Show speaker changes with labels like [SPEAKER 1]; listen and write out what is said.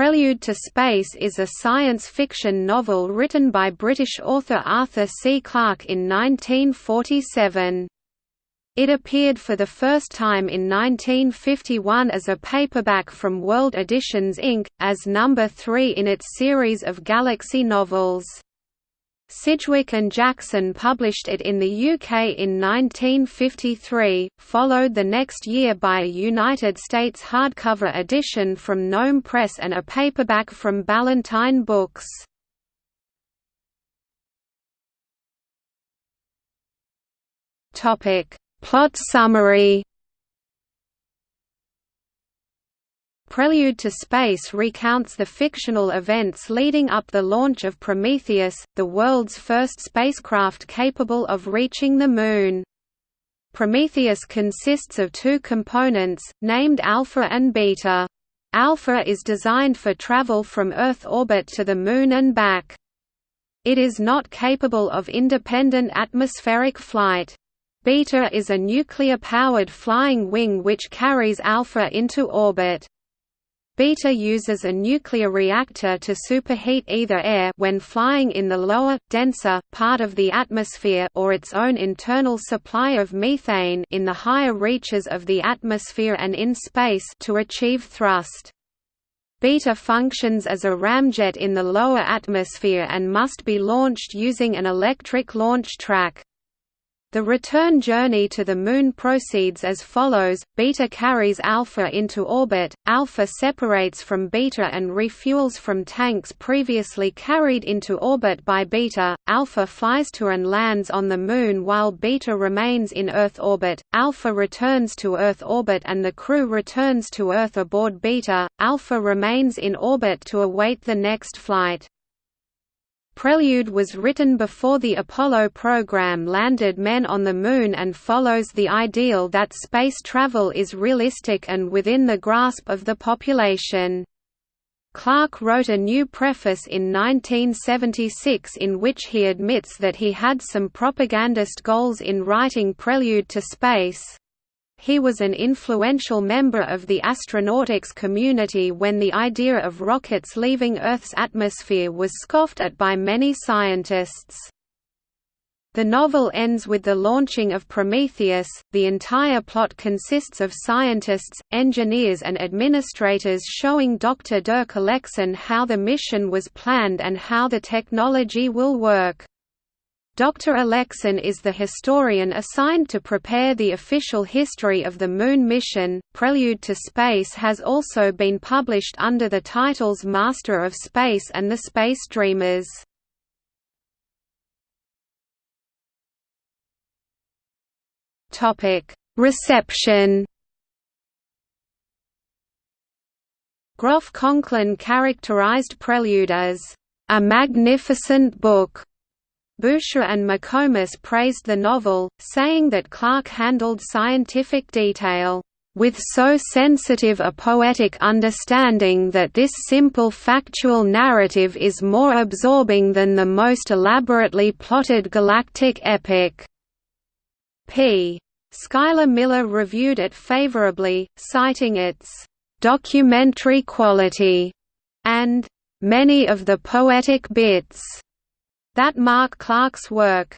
[SPEAKER 1] Prelude to Space is a science fiction novel written by British author Arthur C. Clarke in 1947. It appeared for the first time in 1951 as a paperback from World Editions Inc., as number 3 in its series of Galaxy novels. Sidgwick and Jackson published it in the UK in 1953, followed the next year by a United States hardcover edition from Gnome Press and a paperback from Ballantine Books. Plot summary Prelude to Space recounts the fictional events leading up the launch of Prometheus, the world's first spacecraft capable of reaching the Moon. Prometheus consists of two components, named Alpha and Beta. Alpha is designed for travel from Earth orbit to the Moon and back. It is not capable of independent atmospheric flight. Beta is a nuclear-powered flying wing which carries Alpha into orbit. Beta uses a nuclear reactor to superheat either air when flying in the lower, denser, part of the atmosphere or its own internal supply of methane in the higher reaches of the atmosphere and in space to achieve thrust. Beta functions as a ramjet in the lower atmosphere and must be launched using an electric launch track. The return journey to the Moon proceeds as follows, Beta carries Alpha into orbit, Alpha separates from Beta and refuels from tanks previously carried into orbit by Beta, Alpha flies to and lands on the Moon while Beta remains in Earth orbit, Alpha returns to Earth orbit and the crew returns to Earth aboard Beta, Alpha remains in orbit to await the next flight. Prelude was written before the Apollo program landed men on the Moon and follows the ideal that space travel is realistic and within the grasp of the population. Clarke wrote a new preface in 1976 in which he admits that he had some propagandist goals in writing Prelude to Space, he was an influential member of the astronautics community when the idea of rockets leaving Earth's atmosphere was scoffed at by many scientists. The novel ends with the launching of Prometheus. The entire plot consists of scientists, engineers, and administrators showing Dr. Dirk Alexson how the mission was planned and how the technology will work. Dr. Alexson is the historian assigned to prepare the official history of the Moon mission. Prelude to Space has also been published under the titles Master of Space and The Space Dreamers. Topic: Reception. Groff Conklin characterized Prelude as a magnificent book Boucher and McComas praised the novel, saying that Clarke handled scientific detail, "...with so sensitive a poetic understanding that this simple factual narrative is more absorbing than the most elaborately plotted galactic epic." p. Schuyler Miller reviewed it favorably, citing its "...documentary quality," and "...many of the poetic bits." That mark Clarke's work.